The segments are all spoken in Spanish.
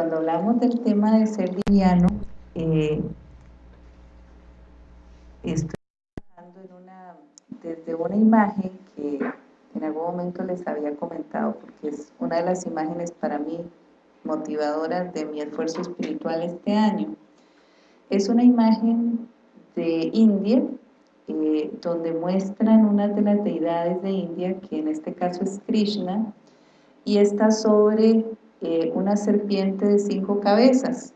cuando hablamos del tema de ser liviano, eh, estoy trabajando desde una imagen que en algún momento les había comentado, porque es una de las imágenes para mí motivadoras de mi esfuerzo espiritual este año. Es una imagen de India, eh, donde muestran una de las deidades de India, que en este caso es Krishna, y está sobre eh, una serpiente de cinco cabezas,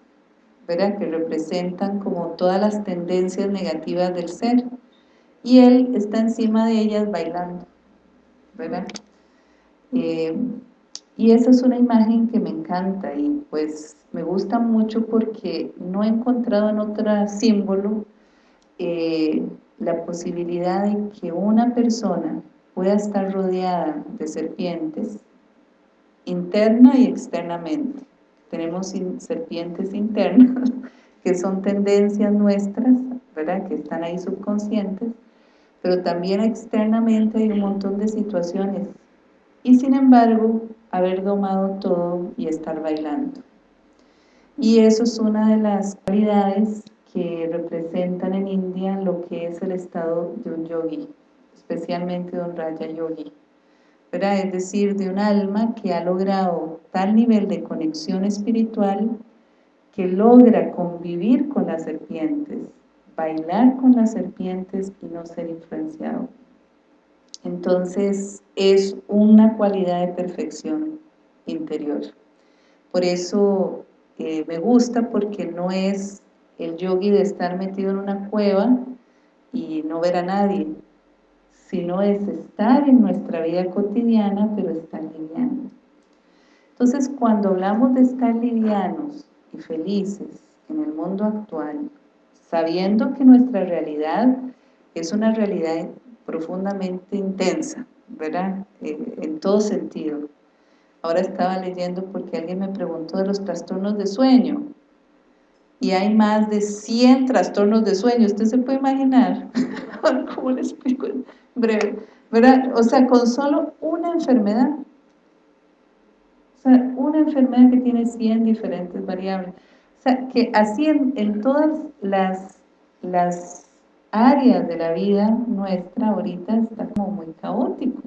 ¿verdad? que representan como todas las tendencias negativas del ser, y él está encima de ellas bailando, ¿verdad? Eh, y esa es una imagen que me encanta y pues me gusta mucho porque no he encontrado en otro símbolo eh, la posibilidad de que una persona pueda estar rodeada de serpientes interna y externamente. Tenemos serpientes internas que son tendencias nuestras, ¿verdad? que están ahí subconscientes, pero también externamente hay un montón de situaciones y sin embargo haber domado todo y estar bailando. Y eso es una de las cualidades que representan en India lo que es el estado de un yogi, especialmente de un Raya Yogi. Es decir, de un alma que ha logrado tal nivel de conexión espiritual que logra convivir con las serpientes, bailar con las serpientes y no ser influenciado. Entonces es una cualidad de perfección interior. Por eso eh, me gusta porque no es el yogi de estar metido en una cueva y no ver a nadie, sino es estar en nuestra vida cotidiana, pero estar liviano. Entonces, cuando hablamos de estar livianos y felices en el mundo actual, sabiendo que nuestra realidad es una realidad profundamente intensa, ¿verdad? En todo sentido. Ahora estaba leyendo porque alguien me preguntó de los trastornos de sueño. Y hay más de 100 trastornos de sueño. ¿Usted se puede imaginar? ¿Cómo le explico en breve? ¿Verdad? O sea, con solo una enfermedad. O sea, una enfermedad que tiene 100 diferentes variables. O sea, que así en, todas las, las áreas de la vida nuestra ahorita está como muy caótico.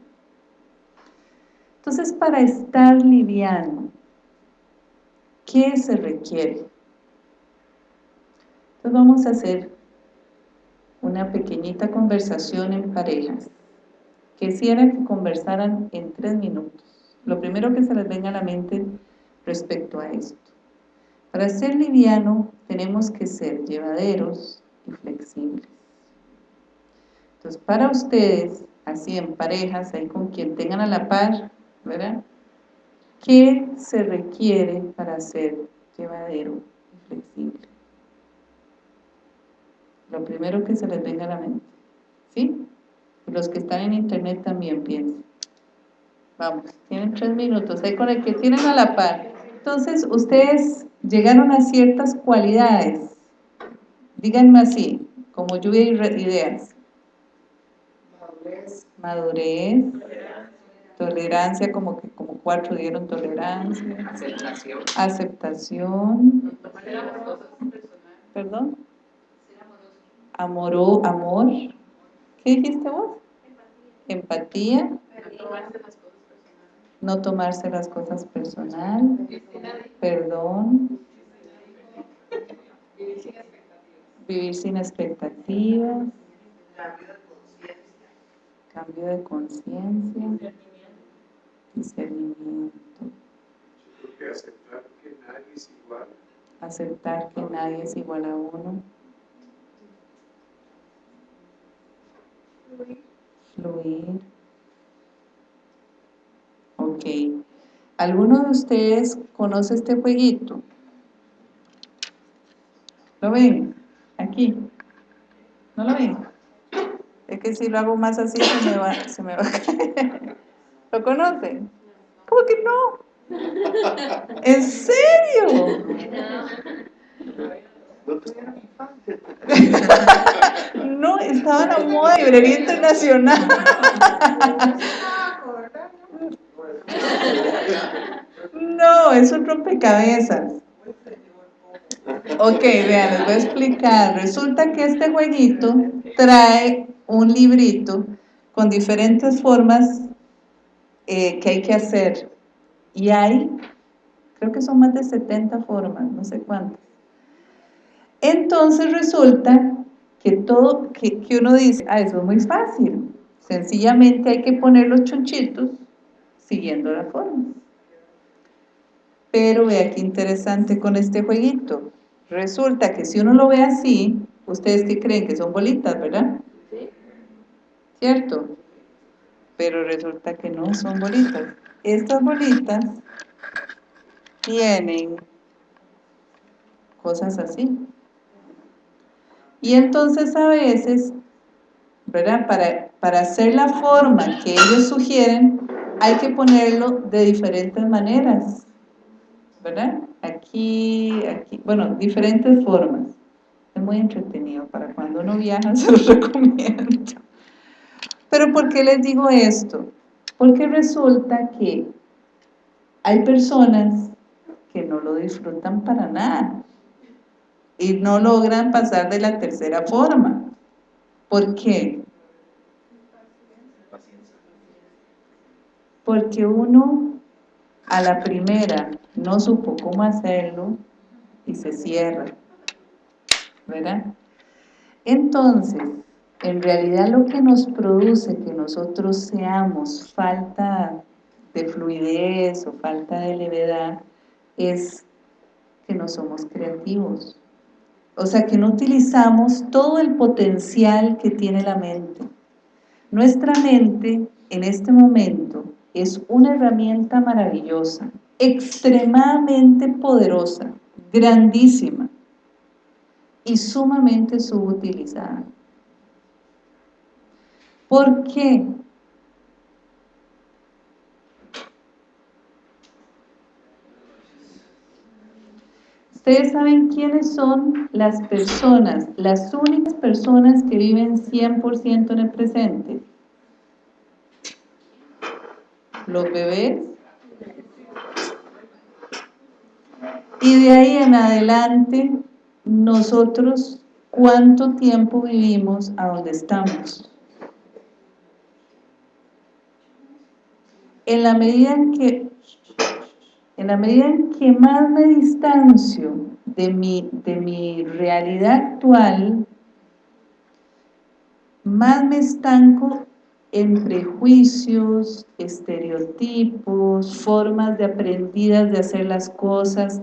Entonces, para estar liviano, ¿qué se requiere? Entonces vamos a hacer una pequeñita conversación en parejas. Quisiera que conversaran en tres minutos. Lo primero que se les venga a la mente respecto a esto. Para ser liviano tenemos que ser llevaderos y flexibles. Entonces, para ustedes, así en parejas, ahí con quien tengan a la par, ¿verdad? ¿Qué se requiere para ser llevadero y flexible? Lo primero que se les venga a la mente, ¿sí? Y los que están en internet también piensen. Vamos, tienen tres minutos, ahí con el que tienen a la par. Entonces, ustedes llegaron a ciertas cualidades, díganme así, como lluvia de ideas. Madurez, tolerancia, como que como cuatro dieron tolerancia, aceptación, aceptación, perdón, amor, amor, ¿qué dijiste vos? Empatía, no tomarse las cosas personal, perdón, vivir sin expectativas, cambio de conciencia, discernimiento. aceptar que nadie es igual. Aceptar que nadie es igual a uno. Fluir. Fluir. Ok. ¿Alguno de ustedes conoce este jueguito? ¿Lo ven? Aquí. ¿No lo ven? Es que si lo hago más así se me va, se me va a caer. ¿Lo conocen? ¿Cómo que no? ¿En serio? No, estaba en la moda de librería internacional. No, es un rompecabezas. Ok, vean, les voy a explicar. Resulta que este jueguito trae un librito con diferentes formas eh, que hay que hacer. Y hay, creo que son más de 70 formas, no sé cuántas. Entonces resulta que todo, que, que uno dice, ah, eso es muy fácil. Sencillamente hay que poner los chonchitos siguiendo la forma. Pero vea qué interesante con este jueguito. Resulta que si uno lo ve así, ustedes que creen que son bolitas, ¿verdad? Sí. ¿Cierto? Pero resulta que no son bolitas. Estas bolitas tienen cosas así. Y entonces a veces, ¿verdad? Para, para hacer la forma que ellos sugieren, hay que ponerlo de diferentes maneras. ¿verdad? Aquí, aquí, bueno, diferentes formas. Es muy entretenido, para cuando uno viaja se lo recomiendo. Pero ¿por qué les digo esto? Porque resulta que hay personas que no lo disfrutan para nada y no logran pasar de la tercera forma. ¿Por qué? Porque uno a la primera no supo cómo hacerlo y se cierra, ¿verdad? Entonces, en realidad lo que nos produce que nosotros seamos falta de fluidez o falta de levedad es que no somos creativos. O sea, que no utilizamos todo el potencial que tiene la mente. Nuestra mente en este momento es una herramienta maravillosa, extremadamente poderosa, grandísima y sumamente subutilizada. ¿Por qué? Ustedes saben quiénes son las personas, las únicas personas que viven 100% en el presente los bebés. Y de ahí en adelante, nosotros, ¿cuánto tiempo vivimos a donde estamos? En la medida en que, en la medida en que más me distancio de mi, de mi realidad actual, más me estanco en prejuicios, estereotipos, formas de aprendidas de hacer las cosas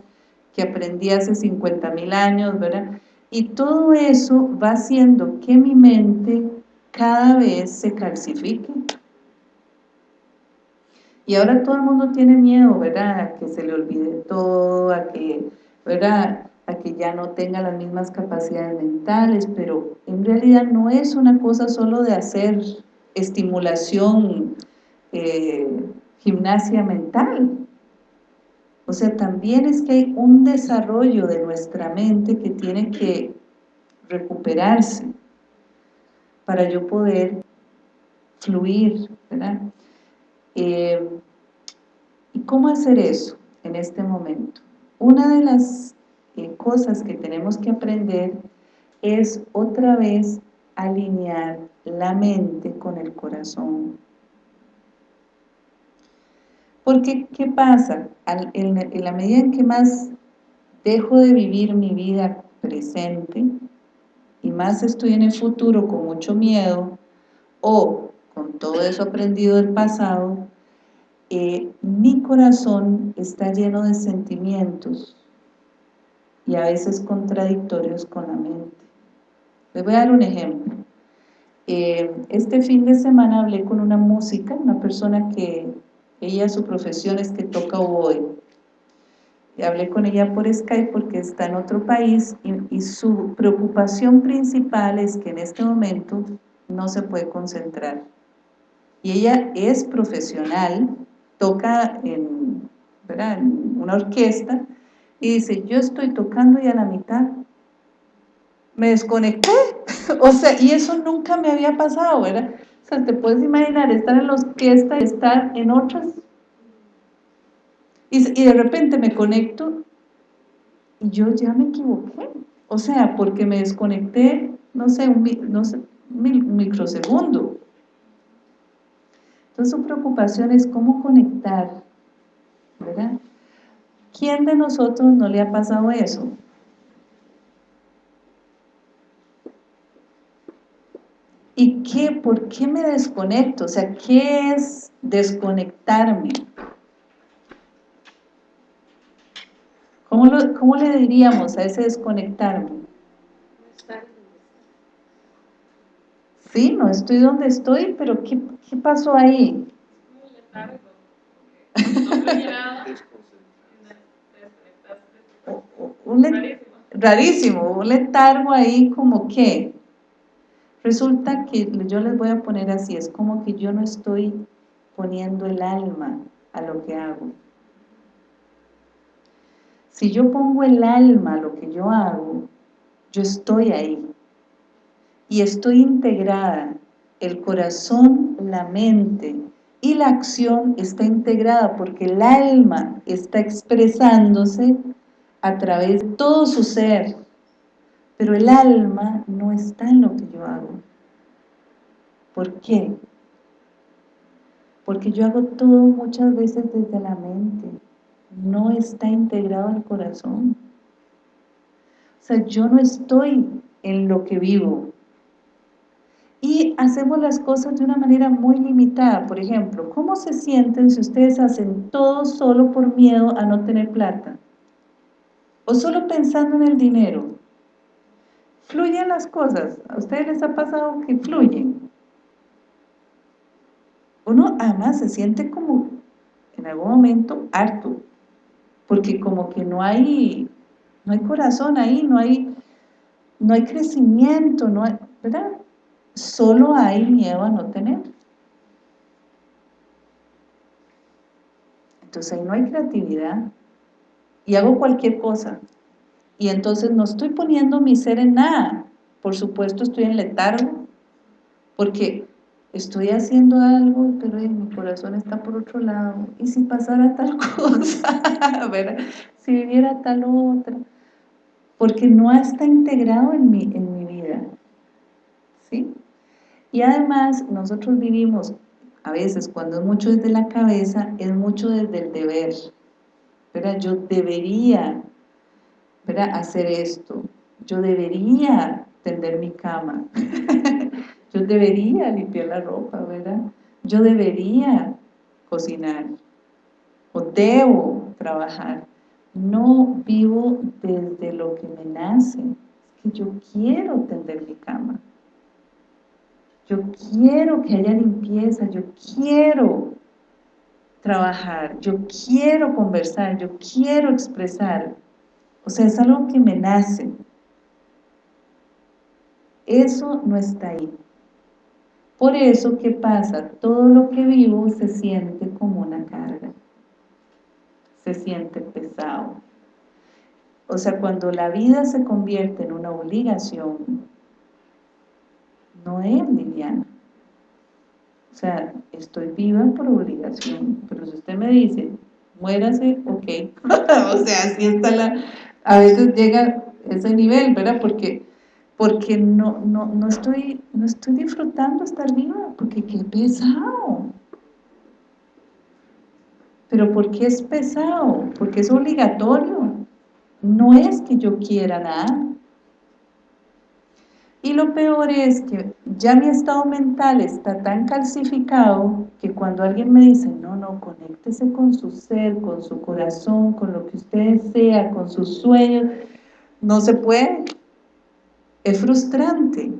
que aprendí hace 50 mil años, ¿verdad? Y todo eso va haciendo que mi mente cada vez se calcifique. Y ahora todo el mundo tiene miedo, ¿verdad? A que se le olvide todo, a que, ¿verdad? A que ya no tenga las mismas capacidades mentales, pero en realidad no es una cosa solo de hacer estimulación, eh, gimnasia mental. O sea, también es que hay un desarrollo de nuestra mente que tiene que recuperarse para yo poder fluir, ¿verdad? Eh, ¿Y cómo hacer eso en este momento? Una de las eh, cosas que tenemos que aprender es otra vez alinear la mente con el corazón. Porque, ¿qué pasa? en, la medida en que más dejo de vivir mi vida presente y más estoy en el futuro con mucho miedo o con todo eso aprendido del pasado, mi corazón está lleno de sentimientos y a veces contradictorios con la mente. Les voy a dar un ejemplo. Eh, este fin de semana hablé con una música, una persona que ella su profesión es que toca hoy. Y hablé con ella por Skype porque está en otro país y su preocupación principal es que en este momento no se puede concentrar. Y ella es profesional, toca en, una orquesta y dice, yo estoy tocando ya la mitad me desconecté, o sea, y eso nunca me había pasado, ¿verdad? O sea, te puedes imaginar estar en la orquesta y estar en otras. Y, y de repente me conecto y yo ya me equivoqué. O sea, porque me desconecté, no sé, un, no sé, un microsegundo. Entonces su preocupación es cómo conectar, ¿verdad? ¿Quién de nosotros no le ha pasado eso? ¿Y qué? ¿Por qué me desconecto? O sea, ¿qué es desconectarme? ¿Cómo, le diríamos a ese desconectarme? Sí, no estoy donde estoy, pero ¿qué, qué pasó ahí? un rarísimo, un letargo ahí como que resulta que yo les voy a poner así, es como que yo no estoy poniendo el alma a lo que hago si yo pongo el alma a lo que yo hago, yo estoy ahí. Y estoy integrada. El corazón, la mente y la acción está integrada porque el alma está expresándose a través de todo su ser. Pero el alma no está en lo que yo hago. ¿Por qué? Porque yo hago todo muchas veces desde la mente no está integrado al corazón. O sea, yo no estoy en lo que vivo. Y hacemos las cosas de una manera muy limitada. Por ejemplo, ¿cómo se sienten si ustedes hacen todo solo por miedo a no tener plata? O solo pensando en el dinero. Fluyen las cosas. ¿A ustedes les ha pasado que fluyen? Uno además se siente como en algún momento harto porque como que no hay, no hay corazón ahí, no hay, no hay crecimiento, no hay, ¿verdad? Solo hay miedo a no tener. Entonces ahí no hay creatividad y hago cualquier cosa. Y entonces no estoy poniendo mi ser en nada. Por supuesto estoy en letargo, porque estoy haciendo algo, pero mi corazón está por otro lado, y si pasara tal cosa, si viviera tal otra, porque no está integrado en mi. Y además nosotros vivimos, a veces cuando es mucho desde la cabeza, es mucho desde el deber, ¿verdad? Yo debería, ¿verdad? Hacer esto, yo debería tender mi cama, Yo debería limpiar la ropa, ¿verdad? Yo debería cocinar o debo trabajar. No vivo desde lo que me nace, es que yo quiero tender mi cama. Yo quiero que haya limpieza, yo quiero trabajar, yo quiero conversar, yo quiero expresar. O sea, es algo que me nace. Eso no está ahí. Por eso, ¿qué pasa? Todo lo que vivo se siente como una carga. Se siente pesado. O sea, cuando la vida se convierte en una obligación, no es liviana. O sea, estoy viva por obligación, pero si usted me dice, muérase, ok. o sea, así está la... A veces llega ese nivel, ¿verdad? Porque porque no, no, no, estoy, no estoy disfrutando estar viva, porque qué pesado. ¿Pero por qué es pesado? Porque es obligatorio. No es que yo quiera nada. Y lo peor es que ya mi estado mental está tan calcificado que cuando alguien me dice, no, no, conéctese con su ser, con su corazón, con lo que usted desea, con sus sueños, no se puede. Es frustrante,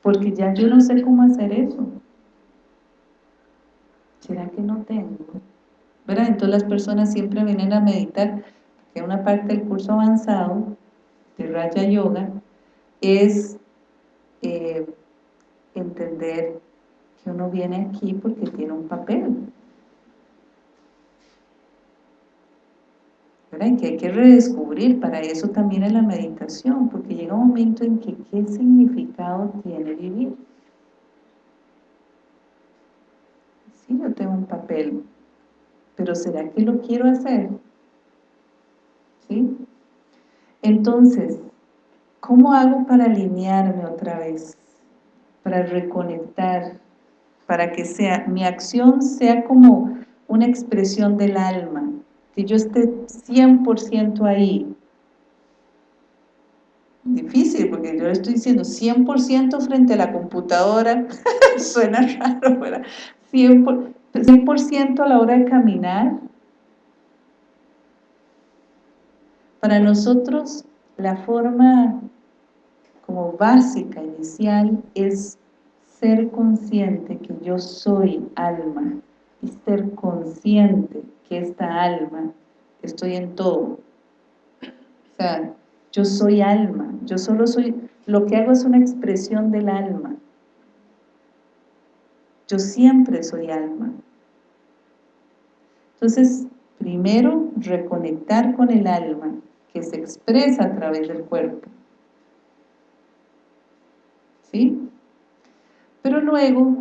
porque ya yo no sé cómo hacer eso. ¿Será que no tengo? ¿Verdad? Entonces las personas siempre vienen a meditar, que una parte del curso avanzado de Raja Yoga es eh, entender que uno viene aquí porque tiene un papel, que hay que redescubrir, para eso también es la meditación, porque llega un momento en que qué significado tiene vivir. Sí, yo tengo un papel, pero ¿será que lo quiero hacer? ¿sí? Entonces, ¿cómo hago para alinearme otra vez? Para reconectar, para que sea, mi acción sea como una expresión del alma, que yo esté 100% ahí. Difícil, porque yo le estoy diciendo 100% frente a la computadora, suena raro, ¿verdad? 100%, 100 a la hora de caminar. Para nosotros, la forma como básica, inicial, es ser consciente que yo soy alma y ser consciente que esta alma, estoy en todo. O sea, yo soy alma, yo solo soy, lo que hago es una expresión del alma. Yo siempre soy alma. Entonces, primero, reconectar con el alma, que se expresa a través del cuerpo. ¿Sí? Pero luego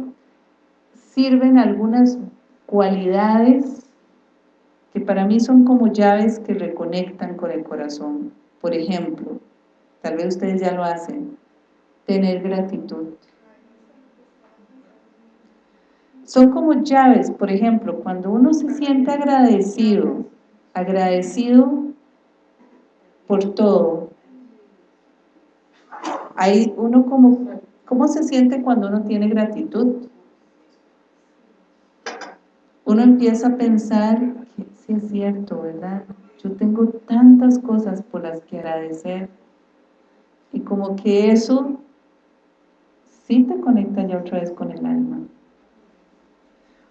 sirven algunas cualidades que para mí son como llaves que reconectan con el corazón. Por ejemplo, tal vez ustedes ya lo hacen, tener gratitud. Son como llaves, por ejemplo, cuando uno se siente agradecido, agradecido por todo, hay uno como, ¿cómo se siente cuando uno tiene gratitud? uno empieza a pensar que sí es cierto, ¿verdad? Yo tengo tantas cosas por las que agradecer y como que eso sí te conecta ya otra vez con el alma.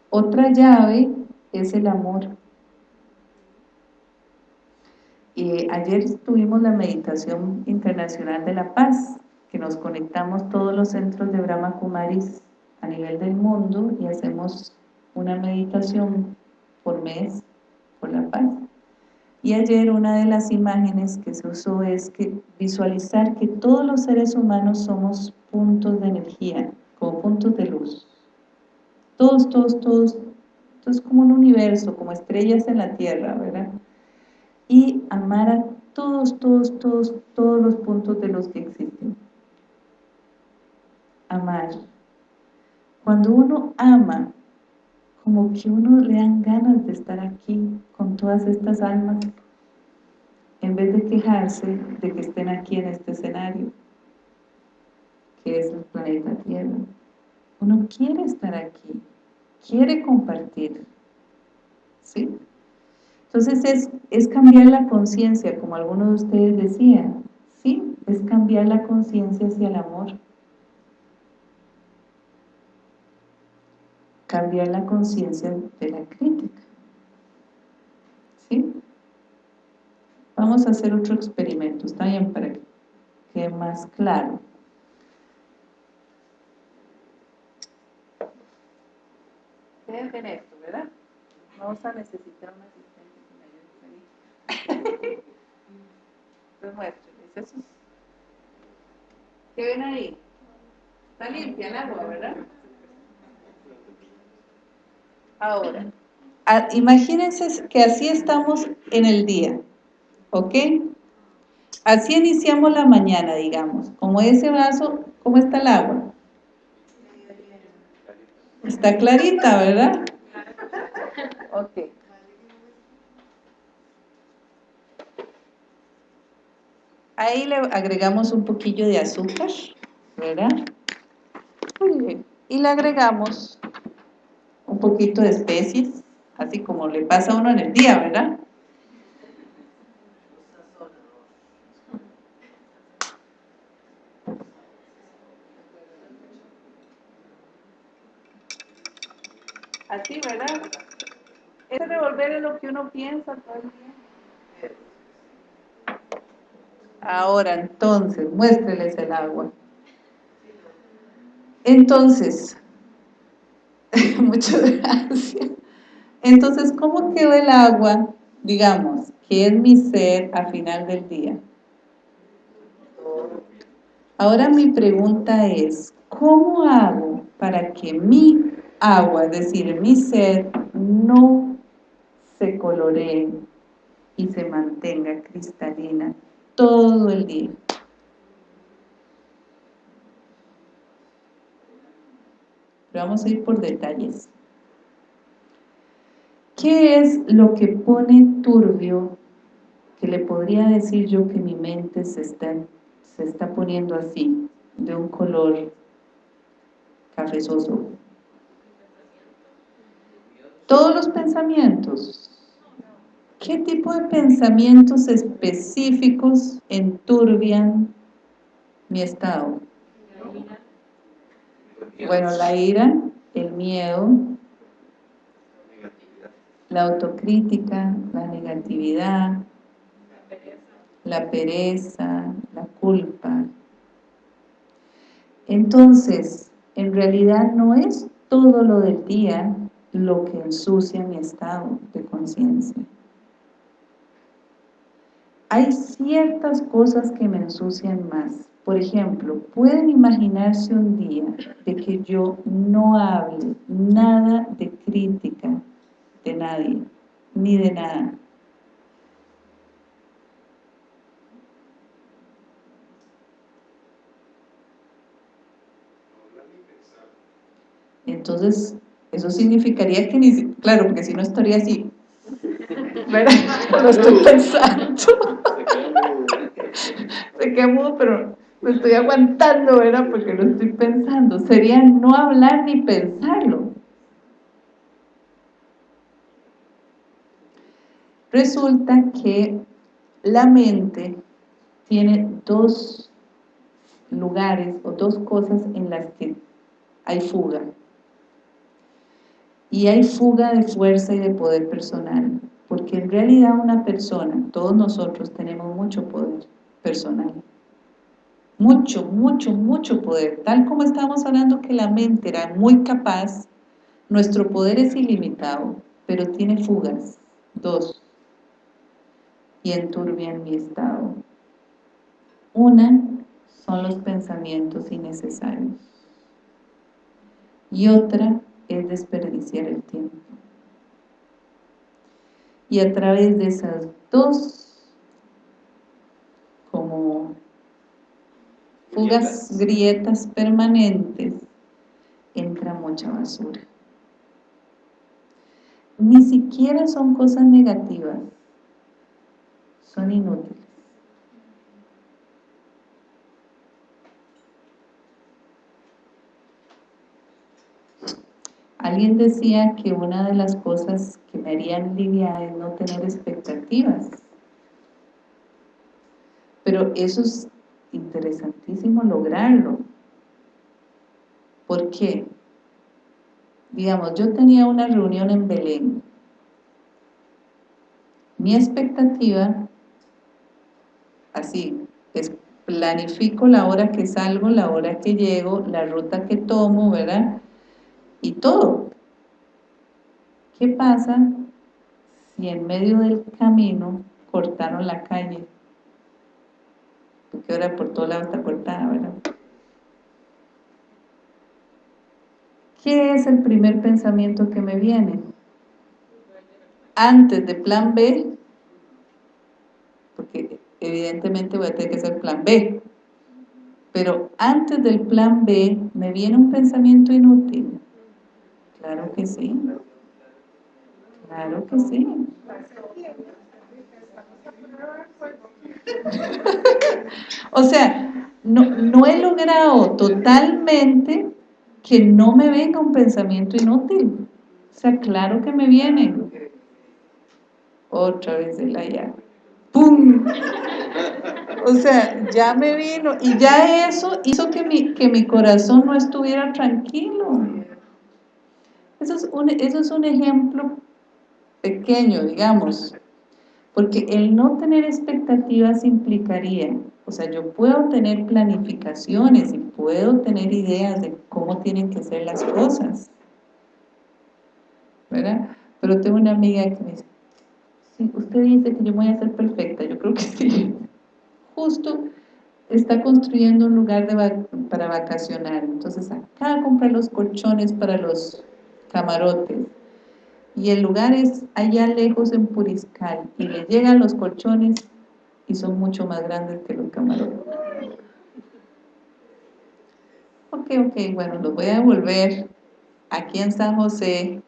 Otra llave es el amor. Y ayer tuvimos la meditación internacional de la paz, que nos conectamos todos los centros de Brahma Kumaris a nivel del mundo y hacemos una meditación por mes por la paz. Y ayer una de las imágenes que se usó es que visualizar que todos los seres humanos somos puntos de energía, como puntos de luz. Todos, todos, todos, es como un universo, como estrellas en la Tierra, ¿verdad? Y amar a todos, todos, todos, todos los puntos de los que existen. Amar. Cuando uno ama, como que uno le dan ganas de estar aquí con todas estas almas en vez de quejarse de que estén aquí en este escenario que es el planeta Tierra uno quiere estar aquí quiere compartir ¿sí? Entonces es, es cambiar la conciencia como algunos de ustedes decían ¿sí? es cambiar la conciencia hacia el amor cambiar la conciencia de la crítica. ¿Sí? Vamos a hacer otro experimento, está bien para que quede más claro. Ven esto, ¿verdad? Vamos a necesitar un asistente que me ayude a Entonces muéstrenles eso. ¿Qué ven ahí? Está limpia el agua, ¿verdad? Ahora, imagínense que así estamos en el día, ¿ok? Así iniciamos la mañana, digamos. Como ese vaso, ¿cómo está el agua? Está clarita, ¿verdad? Ok. Ahí le agregamos un poquillo de azúcar, ¿verdad? Muy bien. Y le agregamos un poquito de especies, así como le pasa a uno en el día, ¿verdad? Así, ¿verdad? Ese revolver es lo que uno piensa todo el día. Ahora, entonces, muéstreles el agua. Entonces, Muchas gracias. Entonces, ¿cómo quedó el agua, digamos, que es mi ser a final del día? Ahora mi pregunta es, ¿cómo hago para que mi agua, es decir, mi ser, no se coloree y se mantenga cristalina todo el día. vamos a ir por detalles. ¿Qué es lo que pone turbio, que le podría decir yo que mi mente se está, se está poniendo así, de un color cafezoso? Todos los pensamientos. ¿Qué tipo de pensamientos específicos enturbian mi estado? Bueno, la ira, el miedo, la autocrítica, la negatividad, la pereza, la culpa. Entonces, en realidad no es todo lo del día lo que ensucia mi estado de conciencia. Hay ciertas cosas que me ensucian más. Por ejemplo, pueden imaginarse un día de que yo no hable nada de crítica de nadie, ni de nada. Entonces, eso significaría que ni claro, porque si no estaría así, Lo estoy pensando. Se mudo, pero me estoy aguantando, ¿verdad? Porque lo estoy pensando. Sería no hablar ni pensarlo. Resulta que la mente tiene dos lugares o dos cosas en las que hay fuga. Y hay fuga de fuerza y de poder personal, porque en realidad una persona, todos nosotros tenemos mucho poder personal mucho, mucho, mucho poder. Tal como estábamos hablando que la mente era muy capaz, nuestro poder es ilimitado, pero tiene fugas, dos, y enturbian mi estado. Una son los pensamientos innecesarios y otra es desperdiciar el tiempo. Y a través de esas dos como fugas, grietas permanentes, entra mucha basura. Ni siquiera son cosas negativas, son inútiles. Alguien decía que una de las cosas que me harían lidiar es no tener expectativas. Pero eso es interesantísimo lograrlo. ¿Por qué? Digamos, yo tenía una reunión en Belén. Mi expectativa, así, es planifico la hora que salgo, la hora que llego, la ruta que tomo, ¿verdad? Y todo. ¿Qué pasa si en medio del camino cortaron la calle? porque ahora por todo lado está cortada, ¿verdad? ¿Qué es el primer pensamiento que me viene? Antes de plan B, porque evidentemente voy a tener que hacer plan B, pero antes del plan B me viene un pensamiento inútil. Claro que sí. Claro que sí. o sea, no, no he logrado totalmente que no me venga un pensamiento inútil. O sea, claro que me viene. Otra vez el allá. ¡Pum! O sea, ya me vino. Y ya eso hizo que mi, que mi corazón no estuviera tranquilo. Eso es, un, eso es un ejemplo pequeño, digamos. Porque el no tener expectativas implicaría, o sea, yo puedo tener planificaciones y puedo tener ideas de cómo tienen que ser las cosas, ¿verdad? Pero tengo una amiga que me dice, sí, usted dice que yo voy a ser perfecta, yo creo que sí. Justo está construyendo un lugar para vacacionar, entonces acá compra los colchones para los camarotes, y el lugar es allá lejos en Puriscal y le llegan los colchones y son mucho más grandes que los camarones. Ok, ok, bueno, los voy a devolver aquí en San José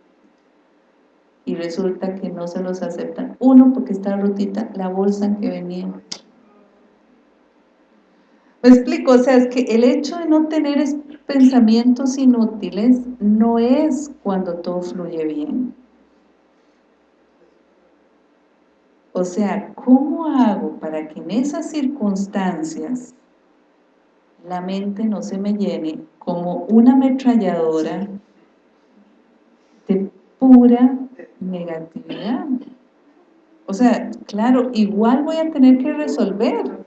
y resulta que no se los aceptan. Uno, porque está rotita la bolsa en que venía. Me explico, o sea, es que el hecho de no tener pensamientos inútiles no es cuando todo fluye bien. O sea, ¿cómo hago para que en esas circunstancias la mente no se me llene como una ametralladora de pura negatividad? O sea, claro, igual voy a tener que resolver.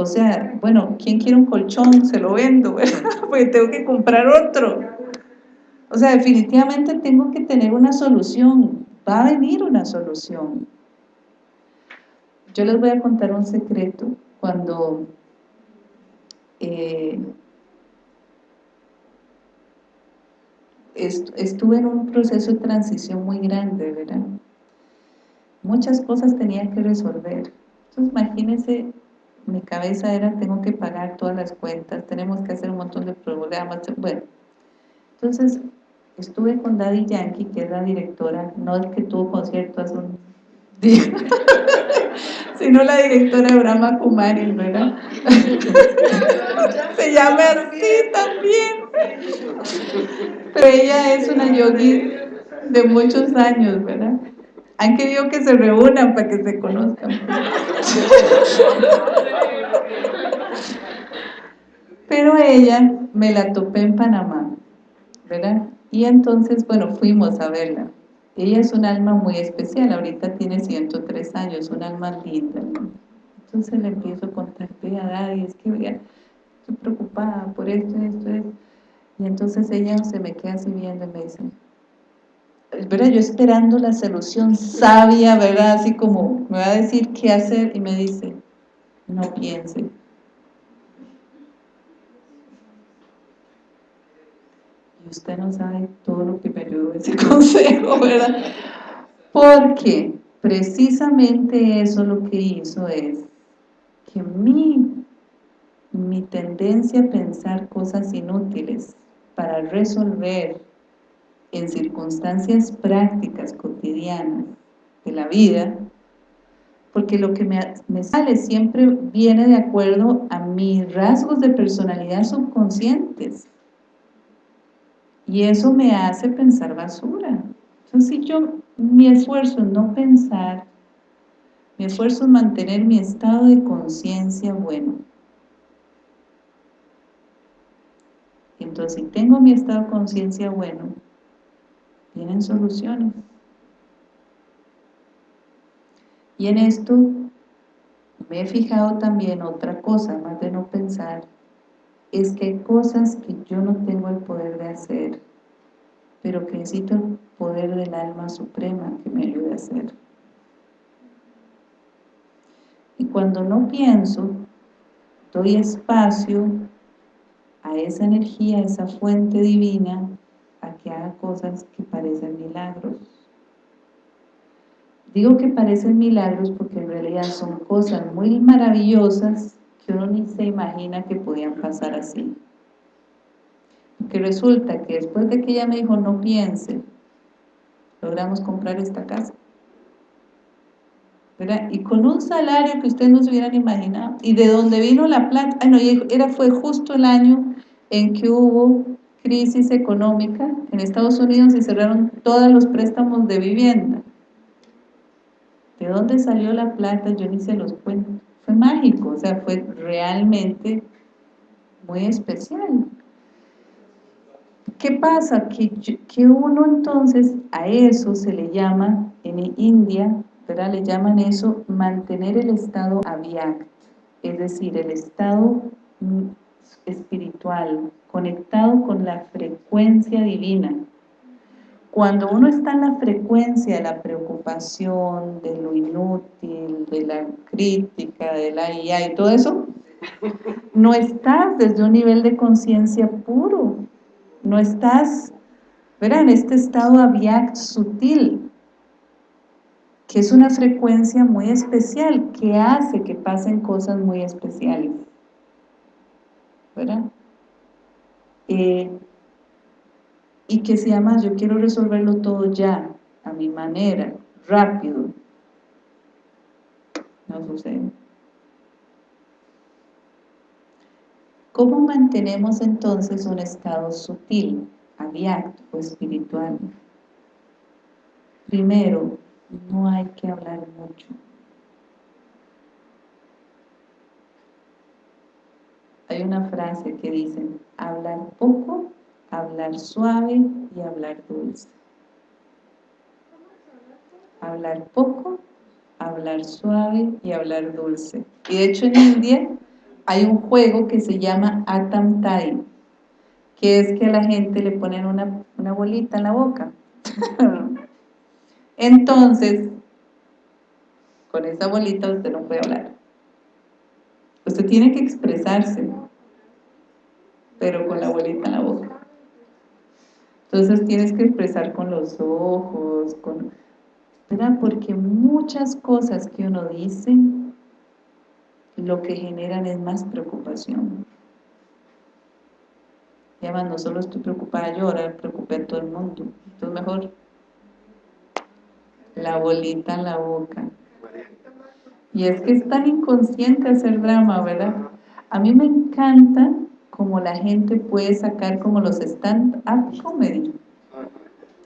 O sea, bueno, ¿quién quiere un colchón? Se lo vendo, Porque tengo que comprar otro. O sea, definitivamente tengo que tener una solución. Va a venir una solución. Yo les voy a contar un secreto. Cuando eh, estuve en un proceso de transición muy grande, ¿verdad? Muchas cosas tenía que resolver. Entonces, imagínense, mi cabeza era, tengo que pagar todas las cuentas, tenemos que hacer un montón de programas, bueno. Entonces, estuve con Daddy Yankee, que es la directora, no el que tuvo concierto hace un día, sino la directora de Brahma Kumari, ¿verdad? Se llama así también. Pero ella es una yogi de muchos años, ¿verdad? Han querido que se reúnan para que se conozcan. Pero ella me la topé en Panamá, ¿verdad? Y entonces, bueno, fuimos a verla. Ella es un alma muy especial, ahorita tiene 103 años, un alma linda. Entonces le empiezo a contar, vea, Daddy, es que vea, estoy preocupada por esto, esto, esto. Y entonces ella se me queda así viendo y me dice, ¿verdad? Yo esperando la solución sabia, ¿verdad? Así como me va a decir qué hacer y me dice, no piense. Usted no sabe todo lo que me ayudó ese consejo, ¿verdad? Porque precisamente eso lo que hizo es que mi, mi tendencia a pensar cosas inútiles para resolver en circunstancias prácticas, cotidianas de la vida, porque lo que me, me, sale siempre viene de acuerdo a mis rasgos de personalidad subconscientes. Y eso me hace pensar basura. Entonces, si yo, mi esfuerzo es no pensar, mi esfuerzo es mantener mi estado de conciencia bueno. Entonces, si tengo mi estado de conciencia bueno, tienen soluciones. Y en esto me he fijado también otra cosa, más de no pensar, es que hay cosas que yo no tengo el poder de hacer, pero que necesito el poder del alma suprema que me ayude a hacer. Y cuando no pienso, doy espacio a esa energía, a esa fuente divina, a que haga cosas que parecen milagros. Digo que parecen milagros porque en realidad son cosas muy maravillosas que uno ni se imagina que podían pasar así. Que resulta que después de que ella me dijo no piense, logramos comprar esta casa. Y con un salario que ustedes no se hubieran imaginado. Y de dónde vino la plata, ah, no, era, fue justo el año en que hubo crisis económica en Estados Unidos y cerraron todos los préstamos de vivienda. ¿De dónde salió la plata? Yo ni se los cuento mágico, o sea, fue realmente muy especial. ¿Qué pasa? Que, que uno entonces a eso se le llama, en India, ¿verdad? le llaman eso mantener el estado avyakt, es decir, el estado espiritual, conectado con la frecuencia divina. Cuando uno está en la frecuencia de la preocupación, de lo inútil, de la crítica, de la IA y todo eso, no estás desde un nivel de conciencia puro, no estás, ¿verdad? En este estado aviac sutil. que es una frecuencia muy especial, que hace que pasen cosas muy especiales. ¿Verdad? Eh, y que se llama, yo quiero resolverlo todo ya, a mi manera, rápido. No sucede. ¿Cómo mantenemos entonces un estado sutil, abierto o espiritual? Primero, no hay que hablar mucho. Hay una frase que dice, hablar poco, hablar suave y hablar dulce. Hablar poco, hablar suave y hablar dulce. Y de hecho en India hay un juego que se llama Atam Tai, que es que a la gente le ponen una, una bolita en la boca. Entonces, con esa bolita usted no puede hablar. Usted tiene que expresarse, pero con la bolita en la boca. Entonces tienes que expresar con los ojos, con, ¿verdad? Porque muchas cosas que uno dice, lo que generan es más preocupación. Y además no solo estoy preocupada yo, ahora preocupé a todo el mundo. Entonces mejor la bolita en la boca. Y es que es tan inconsciente hacer drama, ¿verdad? A mí me encanta como la gente puede sacar como los stand-up comedy.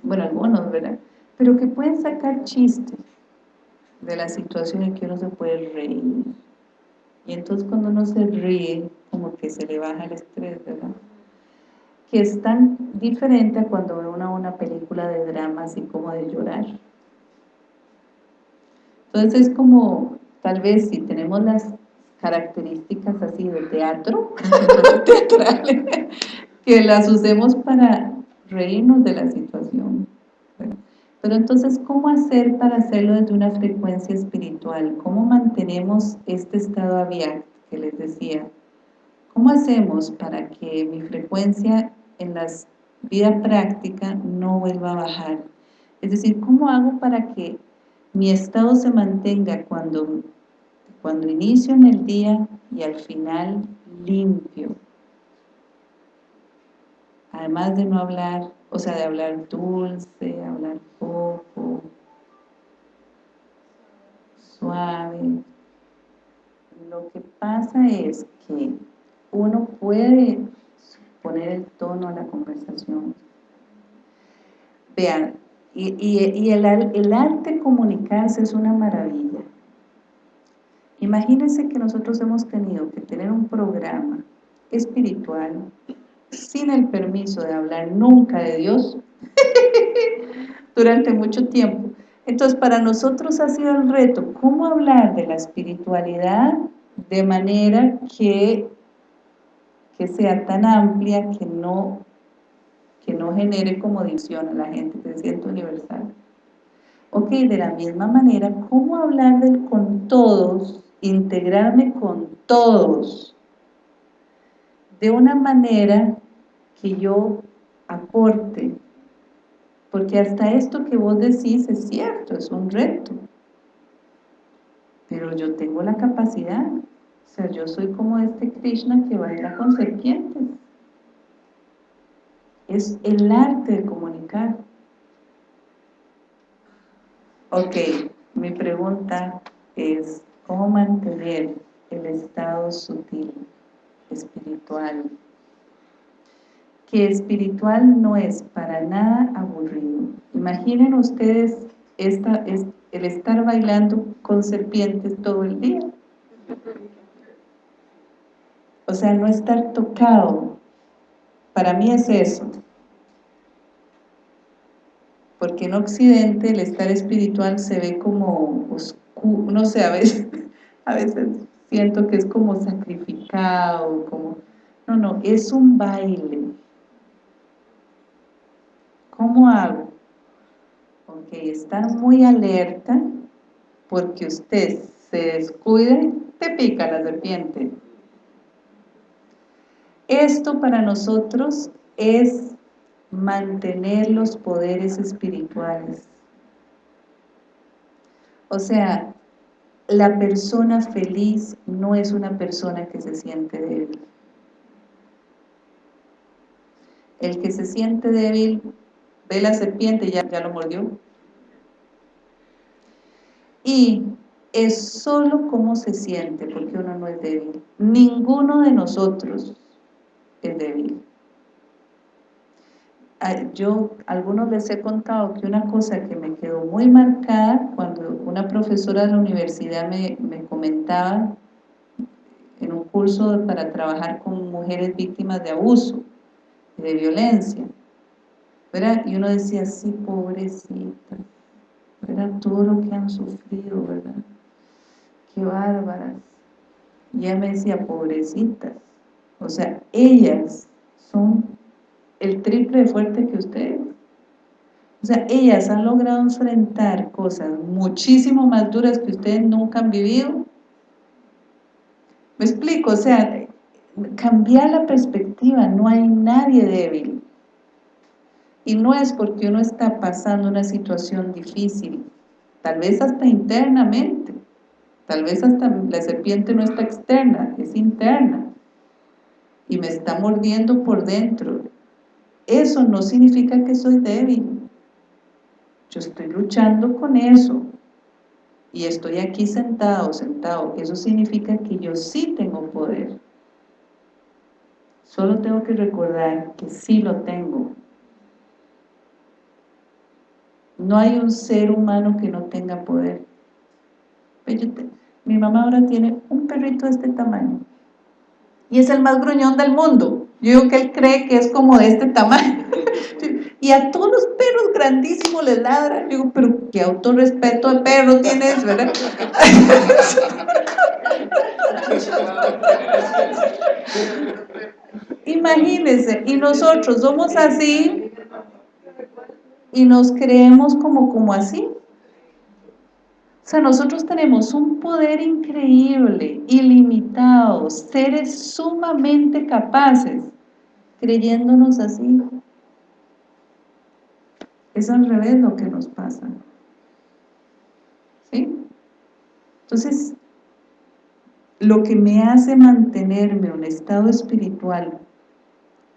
Bueno, algunos, ¿verdad? Pero que pueden sacar chistes de la situación en que uno se puede reír. Y entonces cuando uno se ríe, como que se le baja el estrés, ¿verdad? Que es tan diferente a cuando ve una, una película de drama, así como de llorar. Entonces es como, tal vez si tenemos las características así de teatro, que las usemos para reírnos de la situación. Pero entonces, ¿cómo hacer para hacerlo desde una frecuencia espiritual? ¿Cómo mantenemos este estado abierto que les decía? ¿Cómo hacemos para que mi frecuencia en la vida práctica no vuelva a bajar? Es decir, ¿cómo hago para que mi estado se mantenga cuando, cuando inicio en el día y al final limpio. Además de no hablar, o sea, de hablar dulce, hablar poco, suave. Lo que pasa es que uno puede poner el tono a la conversación. Vean, y, el, arte comunicarse es una maravilla. Imagínense que nosotros hemos tenido que tener un programa espiritual sin el permiso de hablar nunca de Dios durante mucho tiempo. Entonces, para nosotros ha sido el reto, ¿cómo hablar de la espiritualidad de manera que, que sea tan amplia que no que no genere como división a la gente, que se sienta universal. Ok, de la misma manera, ¿cómo hablar del con todos, integrarme con todos, de una manera que yo aporte? Porque hasta esto que vos decís es cierto, es un reto. Pero yo tengo la capacidad, o sea, yo soy como este Krishna que baila con serpientes es el arte de comunicar. Ok, mi pregunta es, ¿cómo mantener el estado sutil, espiritual? Que espiritual no es para nada aburrido. Imaginen ustedes el estar bailando con serpientes todo el día. O sea, no estar tocado. Para mí es eso porque en Occidente el estar espiritual se ve como oscuro, no sé, a veces, a veces siento que es como sacrificado, como... No, no, es un baile. ¿Cómo hago? Ok, estar muy alerta porque usted se descuide, te pica la serpiente. Esto para nosotros es mantener los poderes espirituales. O sea, la persona feliz no es una persona que se siente débil. El que se siente débil ve la serpiente y ya, ya lo mordió. Y es solo cómo se siente, porque uno no es débil. Ninguno de nosotros es débil. Yo, a algunos les he contado que una cosa que me quedó muy marcada cuando una profesora de la universidad me, me comentaba en un curso para trabajar con mujeres víctimas de abuso, de violencia, ¿verdad? Y uno decía, sí, pobrecita, ¿verdad? Todo lo que han sufrido, ¿verdad? qué bárbaras. Y ella me decía, pobrecitas. O sea, ellas son el triple de fuerte que ustedes. O sea, ellas han logrado enfrentar cosas muchísimo más duras que ustedes nunca han vivido. ¿Me explico? O sea, cambiar la perspectiva, no hay nadie débil. Y no es porque uno está pasando una situación difícil, tal vez hasta internamente, Tal vez hasta la serpiente no está externa, es interna. Y me está mordiendo por dentro. Eso no significa que soy débil. Yo estoy luchando con eso. Y estoy aquí sentado, sentado. Eso significa que yo sí tengo poder. Solo tengo que recordar que sí lo tengo. No hay un ser humano que no tenga poder. Mi mamá ahora tiene un perrito de este tamaño. Y es el más gruñón del mundo. Yo digo que él cree que es como de este tamaño. y a todos los perros grandísimos les ladran. Digo, pero qué autorrespeto de perro tienes, ¿verdad? Imagínense, y nosotros somos así y nos creemos como, como así. O sea, nosotros tenemos un poder increíble, ilimitado, seres sumamente capaces, creyéndonos así. Es al revés lo que nos pasa. ¿Sí? Entonces, lo que me hace mantenerme en un estado espiritual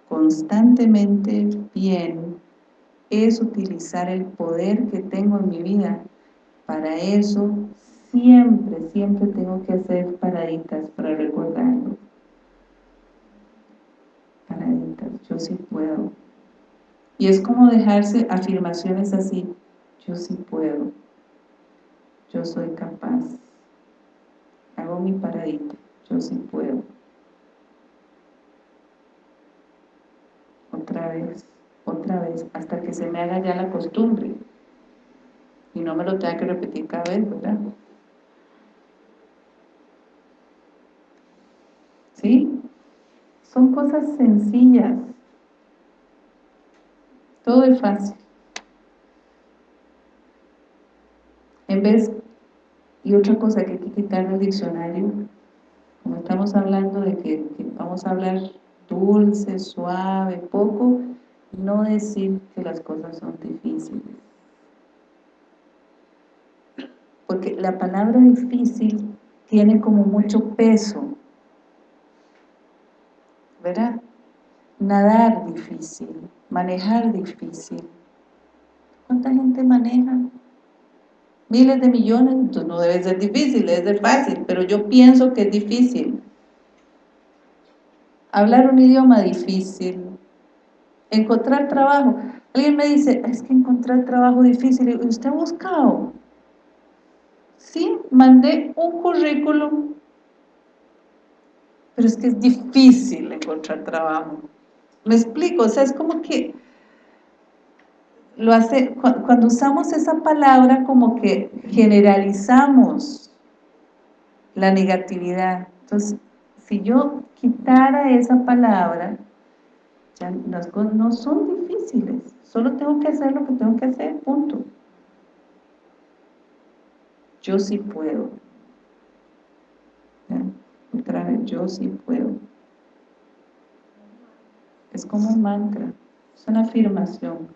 constantemente bien es utilizar el poder que tengo en mi vida para eso siempre, siempre tengo que hacer paraditas para recordarlo. Paraditas, yo sí puedo. Y es como dejarse afirmaciones así, yo sí puedo, yo soy capaz. Hago mi paradita, yo sí puedo. Otra vez, otra vez, hasta que se me haga ya la costumbre y no me lo tenga que repetir cada vez, ¿verdad? ¿Sí? Son cosas sencillas. Todo es fácil. En vez, y otra cosa que hay que quitar del diccionario, como estamos hablando de que, que vamos a hablar dulce, suave, poco, no decir que las cosas son difíciles porque la palabra difícil tiene como mucho peso, ¿verdad? Nadar difícil, manejar difícil. ¿Cuánta gente maneja? Miles de millones, entonces no debe ser difícil, debe ser fácil, pero yo pienso que es difícil. Hablar un idioma difícil, encontrar trabajo. Alguien me dice, es que encontrar trabajo difícil, ¿usted ha buscado? Sí, mandé un currículum, pero es que es difícil encontrar trabajo. ¿Me explico? O sea, es como que lo hace, cuando usamos esa palabra como que generalizamos la negatividad. Entonces, si yo quitara esa palabra, ya las no son difíciles, solo tengo que hacer lo que tengo que hacer, punto yo sí puedo. Otra vez, yo sí puedo. Es como un mantra, es una afirmación.